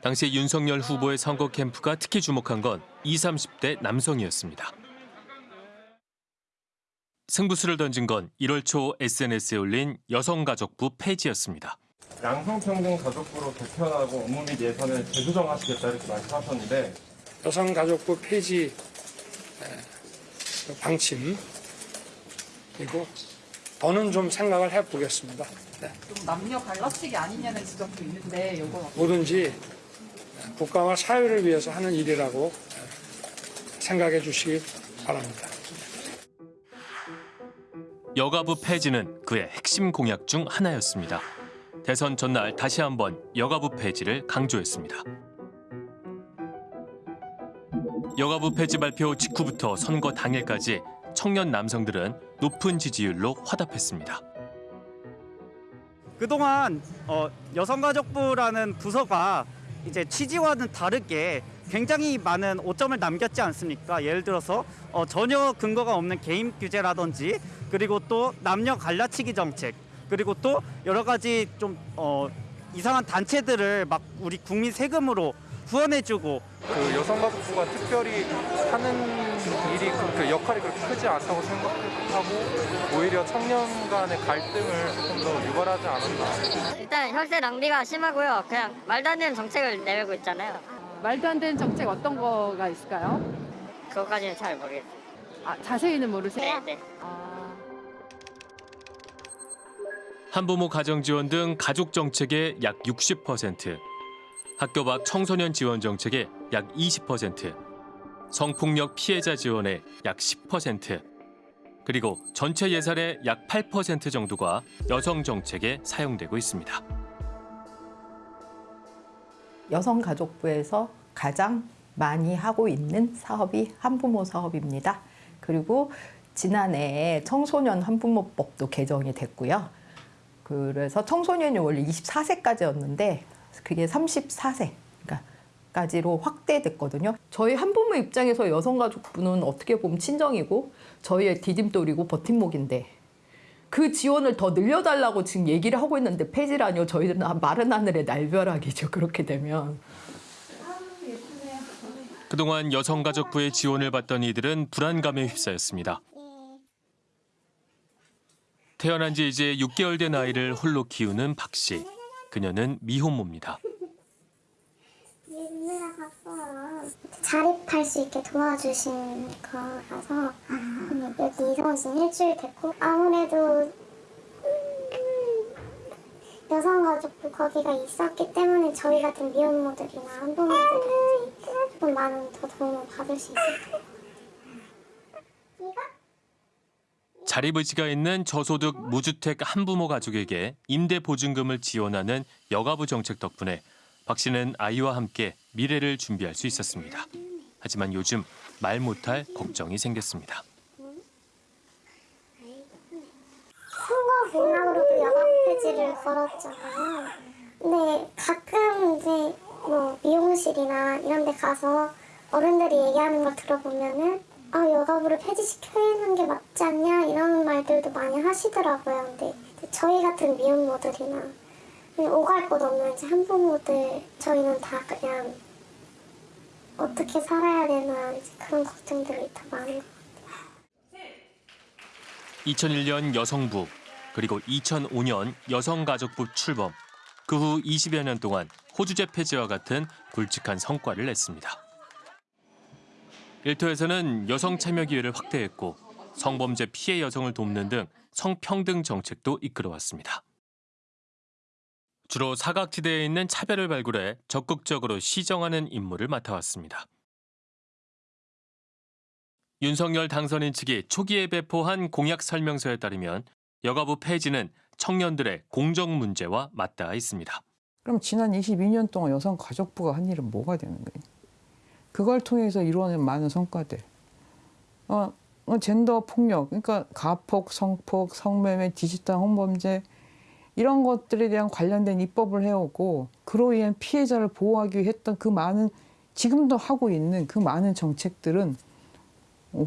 당시 윤석열 후보의 선거 캠프가 특히 주목한 건 20, 30대 남성이었습니다. 승부수를 던진 건 1월 초 SNS에 올린 여성가족부 폐지였습니다. 양성평등 가족부로 개편하고 업무 및 예산을 재조정하시겠다 이렇게 말씀하셨는데 여성가족부 폐지 에, 그 방침 그리고 더는 좀 생각을 해보겠습니다. 네. 좀 남녀 갈라치기 아니냐는 지적도 있는데 이거 뭐든지 국가와 사회를 위해서 하는 일이라고 생각해 주시기 바랍니다. 여가부 폐지는 그의 핵심 공약 중 하나였습니다. 대선 전날 다시 한번 여가부 폐지를 강조했습니다. 여가부 폐지 발표 직후부터 선거 당일까지 청년 남성들은 높은 지지율로 화답했습니다. 그동안 어, 여성가족부라는 부서가 이제 취지와는 다르게 굉장히 많은 오점을 남겼지 않습니까? 예를 들어서 어, 전혀 근거가 없는 개인 규제라든지 그리고 또 남녀 갈라치기 정책 그리고 또 여러 가지 좀 어, 이상한 단체들을 막 우리 국민 세금으로 후원해주고 그 여성가족부가 특별히 하는 일이 그, 그 역할이 그렇게 크지 않다고 생각하고 오히려 청년 간의 갈등을 조금 더 유발하지 않았나 일단 혈세 낭비가 심하고요. 그냥 말도 안 되는 정책을 내밀고 있잖아요. 말도 안 되는 정책 어떤 거가 있을까요? 그것까지는 잘 모르겠어요. 아, 자세히는 모르세요? 네, 네. 한부모 가정 지원 등 가족 정책의 약 60%, 학교 밖 청소년 지원 정책의 약 20%, 성폭력 피해자 지원의 약 10%, 그리고 전체 예산의 약 8% 정도가 여성 정책에 사용되고 있습니다. 여성가족부에서 가장 많이 하고 있는 사업이 한부모 사업입니다. 그리고 지난해 청소년 한부모법도 개정이 됐고요. 그래서 청소년이 원래 24세까지였는데 그게 34세. 까지로 확대됐거든요. 저희 한부모 입장에서 여성가족부는 어떻게 보면 친정이고 저희의 디딤돌이고 버팀목인데 그 지원을 더 늘려달라고 지금 얘기를 하고 있는데 폐지라니요. 저희들은 마른 하늘의 날벼락이죠. 그렇게 되면. 그동안 여성가족부의 지원을 받던 이들은 불안감에 휩싸였습니다. 태어난 지 이제 6개월 된 아이를 홀로 키우는 박 씨. 그녀는 미혼모입니다. 자립할 수 있게 도와주신 거라서 여기 이사 온 지는 일주일 됐고 아무래도 음, 여성가족부 거기가 있었기 때문에 저희 같은 미혼모들이나 한부모들이 조금 많은 더 도움을 받을 수 있을 거예요. 자립 의지가 있는 저소득 무주택 한부모 가족에게 임대 보증금을 지원하는 여가부 정책 덕분에 박 씨는 아이와 함께 미래를 준비할 수 있었습니다. 하지만 요즘 말 못할 걱정이 생겼습니다. 선거 공약으로도 여가 폐지를 걸었잖아요. 가끔 이제 뭐 미용실이나 이런 데 가서 어른들이 얘기하는 걸 들어보면은 아 여가부를 폐지시켜야 하는 게 맞지 않냐 이런 말들도 많이 하시더라고요. 근데 저희 같은 미혼모들이나 오갈 곳 없는 이제 한부모들 저희는 다 그냥 어떻게 살아야 되나 그런 걱정들이 더 많은 것 같아요. 2001년 여성부 그리고 2005년 여성가족부 출범 그 후 20여 년 동안 호주제 폐지와 같은 굵직한 성과를 냈습니다. 일터에서는 여성 참여 기회를 확대했고 성범죄 피해 여성을 돕는 등 성평등 정책도 이끌어왔습니다. 주로 사각지대에 있는 차별을 발굴해 적극적으로 시정하는 임무를 맡아왔습니다. 윤석열 당선인 측이 초기에 배포한 공약 설명서에 따르면 여가부 폐지는 청년들의 공정 문제와 맞닿아 있습니다. 그럼 지난 22년 동안 여성가족부가 한 일은 뭐가 되는 거예요? 그걸 통해서 이루어낸 많은 성과들. 어, 젠더 폭력, 그러니까 가폭, 성폭, 성매매, 디지털 성범죄 이런 것들에 대한 관련된 입법을 해오고 그로 인한 피해자를 보호하기 위해 했던 그 많은 지금도 하고 있는 그 많은 정책들은 어,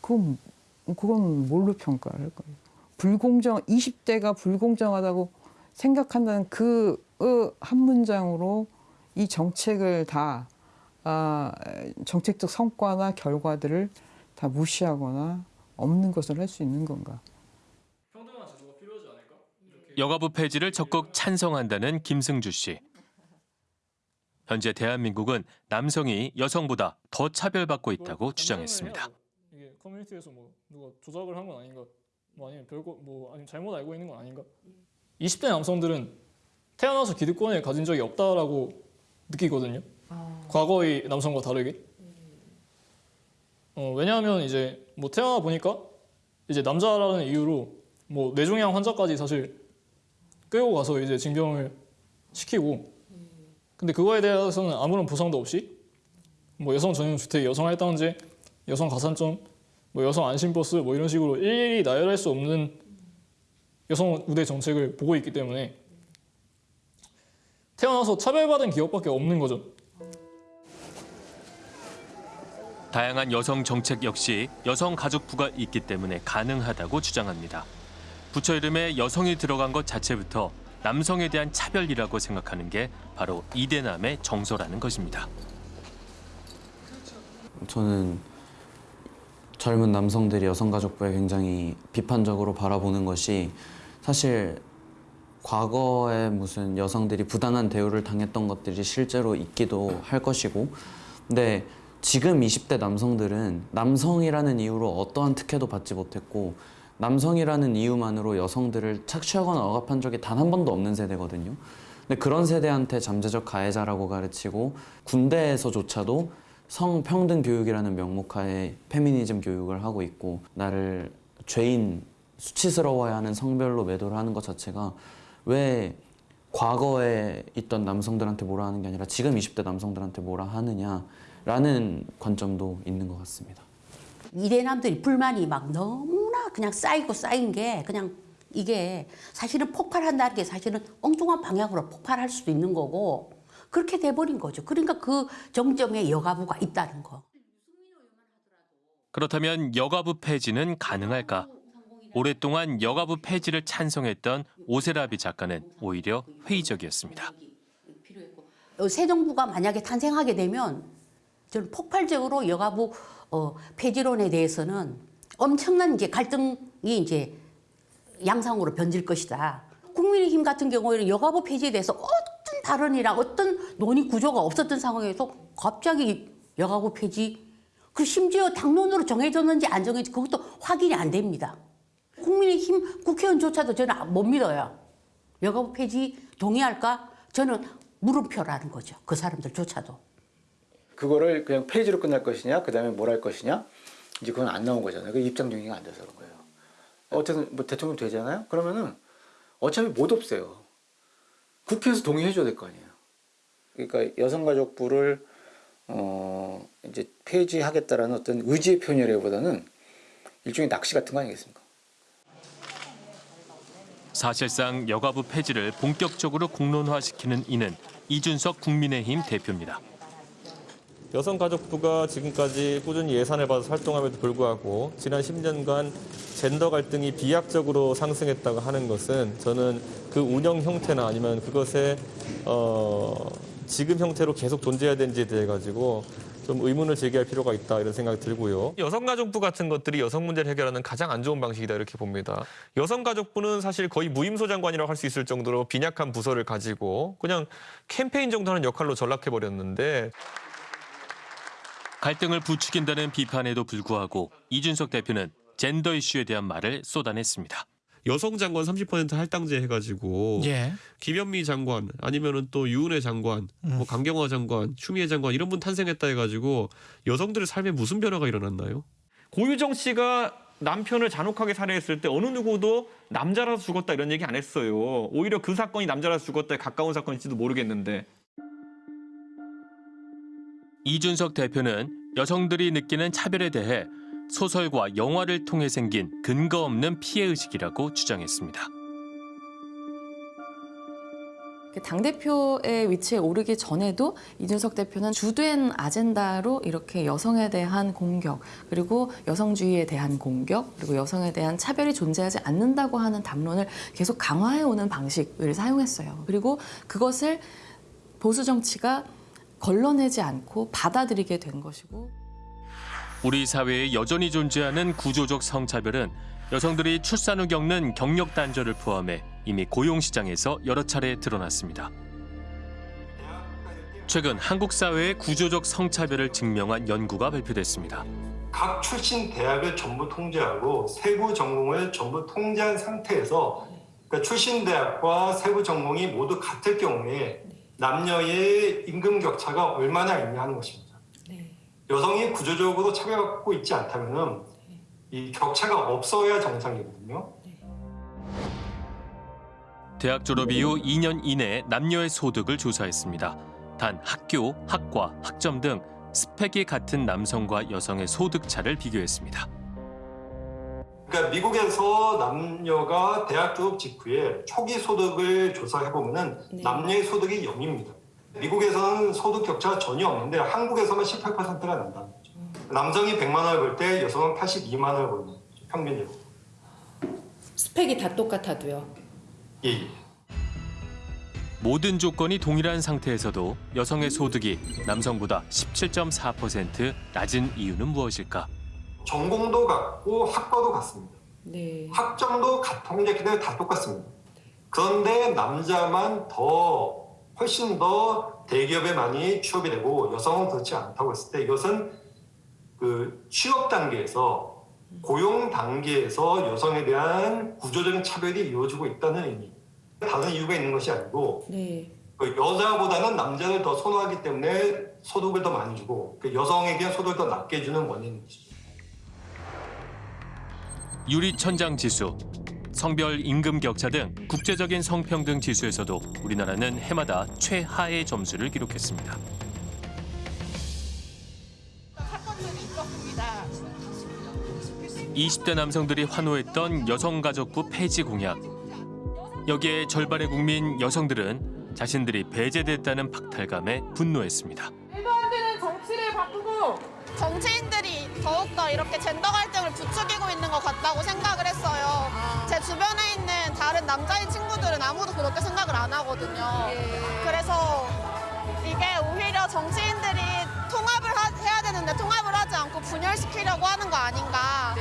그건, 그건 뭘로 평가를 할 거예요? 불공정, 20대가 불공정하다고 생각한다는 그 한 문장으로 이 정책을 다 아, 정책적 성과나 결과들을 다 무시하거나 없는 것을 할 수 있는 건가? 여가부 폐지를 적극 찬성한다는 김승주 씨. 현재 대한민국은 남성이 여성보다 더 차별받고 있다고 주장했습니다. 이게 커뮤니티에서 뭐 누가 조작을 한 건 아닌가? 뭐 아니면 별거 뭐 아니면 잘못 알고 있는 건 아닌가? 20대 남성들은 태어나서 기득권을 가진 적이 없다라고 느끼거든요. 과거의 남성과 다르게. 어, 왜냐하면 이제 뭐 태어나 보니까 이제 남자라는 이유로 뭐 뇌종양 환자까지 사실 끌고 가서 이제 징병을 시키고 근데 그거에 대해서는 아무런 보상도 없이 뭐 여성 전용 주택, 여성 할당제, 여성 가산점, 뭐 여성 안심버스 뭐 이런 식으로 일일이 나열할 수 없는 여성 우대 정책을 보고 있기 때문에 태어나서 차별받은 기업밖에 없는 거죠. 다양한 여성 정책 역시 여성가족부가 있기 때문에 가능하다고 주장합니다. 부처 이름에 여성이 들어간 것 자체부터 남성에 대한 차별이라고 생각하는 게 바로 이대남의 정서라는 것입니다. 저는 젊은 남성들이 여성가족부에 굉장히 비판적으로 바라보는 것이 사실 과거에 무슨 여성들이 부당한 대우를 당했던 것들이 실제로 있기도 할 것이고 근데 지금 20대 남성들은 남성이라는 이유로 어떠한 특혜도 받지 못했고 남성이라는 이유만으로 여성들을 착취하거나 억압한 적이 단 한 번도 없는 세대거든요. 근데 그런 세대한테 잠재적 가해자라고 가르치고 군대에서조차도 성평등 교육이라는 명목하에 페미니즘 교육을 하고 있고 나를 죄인 수치스러워야 하는 성별로 매도를 하는 것 자체가 왜 과거에 있던 남성들한테 뭐라 하는 게 아니라 지금 20대 남성들한테 뭐라 하느냐 라는 관점도 있는 것 같습니다. 이대남들이 불만이 막 너무나 그냥 쌓이고 쌓인 게 그냥 이게 사실은 폭발한다는 게 사실은 엉뚱한 방향으로 폭발할 수도 있는 거고 그렇게 돼버린 거죠. 그러니까 그 정점에 여가부가 있다는 거. 그렇다면 여가부 폐지는 가능할까? 오랫동안 여가부 폐지를 찬성했던 오세라비 작가는 오히려 회의적이었습니다. 어, 새 정부가 만약에 탄생하게 되면 저는 폭발적으로 여가부 어, 폐지론에 대해서는 엄청난 이제 갈등이 이제 양상으로 변질 것이다. 국민의힘 같은 경우에는 여가부 폐지에 대해서 어떤 발언이랑 어떤 논의 구조가 없었던 상황에서 갑자기 여가부 폐지 그 심지어 당론으로 정해졌는지 안 정해졌는지 그것도 확인이 안 됩니다. 국민의힘 국회의원조차도 저는 못 믿어요. 여가부 폐지 동의할까? 저는 물음표라는 거죠. 그 사람들조차도. 그거를 그냥 폐지로 끝날 것이냐, 그 다음에 뭘 할 것이냐, 이제 그건 안 나온 거잖아요. 그 입장 정리가 안 돼서 그런 거예요. 어쨌든 뭐 대통령 되잖아요. 그러면은 어차피 못 없애요. 국회에서 동의해 줘야 될 거 아니에요. 그러니까 여성가족부를 어 이제 폐지하겠다라는 어떤 의지의 표현이라기보다는 일종의 낚시 같은 거 아니겠습니까? 사실상 여가부 폐지를 본격적으로 공론화시키는 이는 이준석 국민의힘 대표입니다. 여성가족부가 지금까지 꾸준히 예산을 받아서 활동함에도 불구하고 지난 10년간 젠더 갈등이 비약적으로 상승했다고 하는 것은 저는 그 운영 형태나 아니면 그것의 어, 지금 형태로 계속 존재해야 되는지에 대해 가지고 좀 의문을 제기할 필요가 있다 이런 생각이 들고요. 여성가족부 같은 것들이 여성 문제를 해결하는 가장 안 좋은 방식이다 이렇게 봅니다. 여성가족부는 사실 거의 무임소 장관이라고 할 수 있을 정도로 빈약한 부서를 가지고 그냥 캠페인 정도 하는 역할로 전락해버렸는데 갈등을 부추긴다는 비판에도 불구하고 이준석 대표는 젠더 이슈에 대한 말을 쏟아냈습니다. 여성 장관 30% 할당제 해가지고 예. 김현미 장관 아니면은 또 유은혜 장관, 뭐 강경화 장관, 추미애 장관 이런 분 탄생했다 해가지고 여성들의 삶에 무슨 변화가 일어났나요? 고유정 씨가 남편을 잔혹하게 살해했을 때 어느 누구도 남자라서 죽었다 이런 얘기 안 했어요. 오히려 그 사건이 남자라서 죽었다에 가까운 사건일지도 모르겠는데 이준석 대표는 여성들이 느끼는 차별에 대해 소설과 영화를 통해 생긴 근거 없는 피해 의식이라고 주장했습니다. 당대표의 위치에 오르기 전에도 이준석 대표는 주된 아젠다로 이렇게 여성에 대한 공격, 그리고 여성주의에 대한 공격, 그리고 여성에 대한 차별이 존재하지 않는다고 하는 담론을 계속 강화해 오는 방식을 사용했어요. 그리고 그것을 보수 정치가 걸러내지 않고 받아들이게 된 것이고 우리 사회에 여전히 존재하는 구조적 성차별은 여성들이 출산 후 겪는 경력 단절을 포함해 이미 고용 시장에서 여러 차례 드러났습니다. 최근 한국 사회의 구조적 성차별을 증명한 연구가 발표됐습니다. 각 출신 대학을 전부 통제하고 세부 전공을 전부 통제한 상태에서 그러니까 출신 대학과 세부 전공이 모두 같을 경우에 남녀의 임금 격차가 얼마나 있냐 하는 것입니다. 여성이 구조적으로 차별받고 있지 않다면은 이 격차가 없어야 정상이거든요. 대학 졸업 이후 2년 이내 남녀의 소득을 조사했습니다. 단 학교, 학과, 학점 등 스펙이 같은 남성과 여성의 소득 차를 비교했습니다. 그러니까 미국에서 남녀가 대학 졸업 직후에 초기 소득을 조사해 보면은 남녀의 소득이 0입니다. 미국에서는 소득 격차가 전혀 없는데 한국에서만 18%가 난다는 거죠. 남성이 100만 원을 벌 때 여성은 82만 원을 벌는 거죠. 평균적으로. 스펙이 다 똑같아도요. 예, 예. 모든 조건이 동일한 상태에서도 여성의 소득이 남성보다 17.4% 낮은 이유는 무엇일까? 전공도 같고 학과도 같습니다. 네. 학점도 통계 기대 다 똑같습니다. 그런데 남자만 더 훨씬 더 대기업에 많이 취업이 되고 여성은 그렇지 않다고 했을 때 이것은 그 취업 단계에서 고용 단계에서 여성에 대한 구조적인 차별이 이루어지고 있다는 의미. 다른 이유가 있는 것이 아니고 네. 그 여자보다는 남자를 더 선호하기 때문에 소득을 더 많이 주고 그 여성에게 소득을 더 낮게 주는 원인이죠. 유리천장 지수, 성별 임금 격차 등 국제적인 성평등 지수에서도 우리나라는 해마다 최하의 점수를 기록했습니다. 이십 대 남성들이 환호했던 여성가족부 폐지 공약. 여기에 절반의 국민 여성들은 자신들이 배제됐다는 박탈감에 분노했습니다. 말도 안 되는 정치를 바꾸고 정치인들이 더욱더 이렇게 젠더 갈등을 부추기고 있는 것 같다고 생각을 했어요. 제 주변에 있는 다른 남자인 친구들은 아무도 그렇게 생각을 안 하거든요. 그래서 이게 오히려 정치인들이 통합 되는데 통합을 하지 않고 분열시키려고 하는 거 아닌가.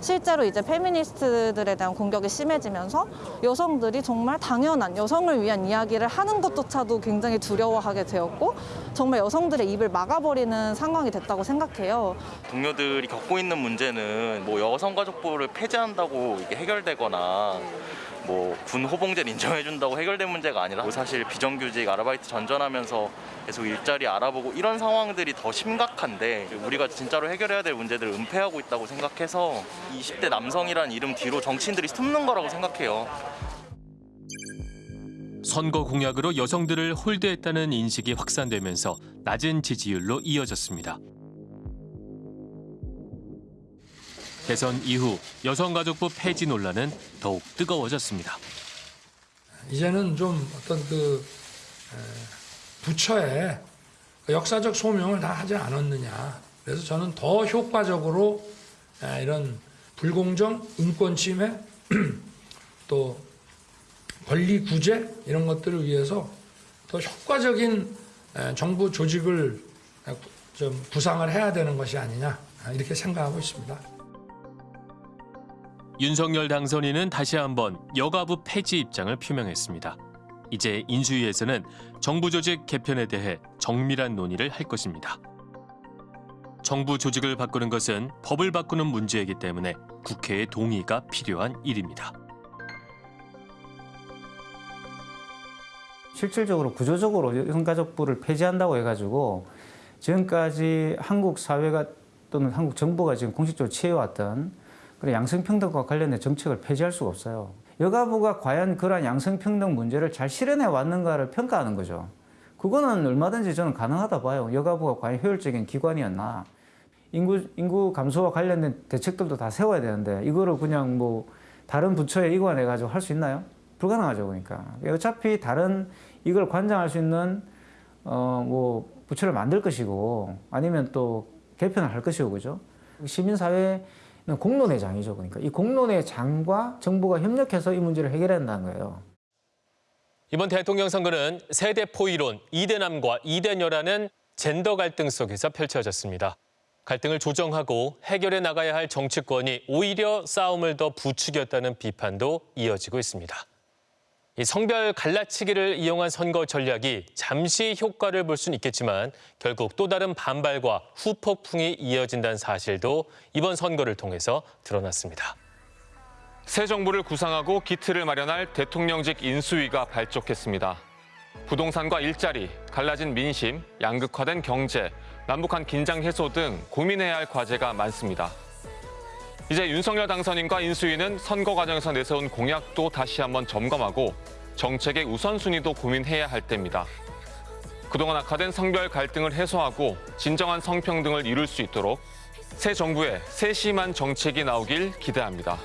실제로 이제 페미니스트들에 대한 공격이 심해지면서 여성들이 정말 당연한 여성을 위한 이야기를 하는 것조차도 굉장히 두려워하게 되었고 정말 여성들의 입을 막아버리는 상황이 됐다고 생각해요. 동료들이 겪고 있는 문제는 뭐 여성가족부를 폐지한다고 이게 해결되거나 뭐 군 호봉제를 인정해준다고 해결된 문제가 아니라 뭐 사실 비정규직 아르바이트 전전하면서 계속 일자리 알아보고 이런 상황들이 더 심각한데 우리가 진짜로 해결해야 될 문제들을 은폐하고 있다고 생각해서 20대 남성이라는 이름 뒤로 정치인들이 숨는 거라고 생각해요. 선거 공약으로 여성들을 홀대했다는 인식이 확산되면서 낮은 지지율로 이어졌습니다. 대선 이후 여성가족부 폐지 논란은 더욱 뜨거워졌습니다. 이제는 좀 어떤 그 에, 부처의 역사적 소명을 다 하지 않았느냐. 그래서 저는 더 효과적으로 에, 이런 불공정, 인권 침해, 또 권리 구제 이런 것들을 위해서 더 효과적인 에, 정부 조직을 에, 좀 구상을 해야 되는 것이 아니냐 이렇게 생각하고 있습니다. 윤석열 당선인은 다시 한번 여가부 폐지 입장을 표명했습니다. 이제 인수위에서는 정부 조직 개편에 대해 정밀한 논의를 할 것입니다. 정부 조직을 바꾸는 것은 법을 바꾸는 문제이기 때문에 국회의 동의가 필요한 일입니다. 실질적으로 구조적으로 여성가족부를 폐지한다고 해가지고 지금까지 한국 사회가 또는 한국 정부가 지금 공식적으로 취해왔던 그런 양성평등과 관련된 정책을 폐지할 수가 없어요. 여가부가 과연 그러한 양성평등 문제를 잘 실현해 왔는가를 평가하는 거죠. 그거는 얼마든지 저는 가능하다 봐요. 여가부가 과연 효율적인 기관이었나. 인구, 인구 감소와 관련된 대책들도 다 세워야 되는데 이거를 그냥 뭐 다른 부처에 이관해가지고 할 수 있나요? 불가능하죠. 그러니까. 어차피 다른 이걸 관장할 수 있는 어, 뭐 부처를 만들 것이고 아니면 또 개편을 할 것이고 그죠? 시민사회는 공론회장이죠. 그러니까 이 공론회장과 정부가 협력해서 이 문제를 해결해야 한다는 거예요. 이번 대통령 선거는 세대포 이론, 이대남과 이대녀라는 젠더 갈등 속에서 펼쳐졌습니다. 갈등을 조정하고 해결해 나가야 할 정치권이 오히려 싸움을 더 부추겼다는 비판도 이어지고 있습니다. 이 성별 갈라치기를 이용한 선거 전략이 잠시 효과를 볼 수는 있겠지만 결국 또 다른 반발과 후폭풍이 이어진다는 사실도 이번 선거를 통해서 드러났습니다. 새 정부를 구상하고 기틀을 마련할 대통령직 인수위가 발족했습니다. 부동산과 일자리, 갈라진 민심, 양극화된 경제, 남북한 긴장 해소 등 고민해야 할 과제가 많습니다. 이제 윤석열 당선인과 인수위는 선거 과정에서 내세운 공약도 다시 한번 점검하고 정책의 우선순위도 고민해야 할 때입니다. 그동안 악화된 성별 갈등을 해소하고 진정한 성평등을 이룰 수 있도록 새 정부의 세심한 정책이 나오길 기대합니다.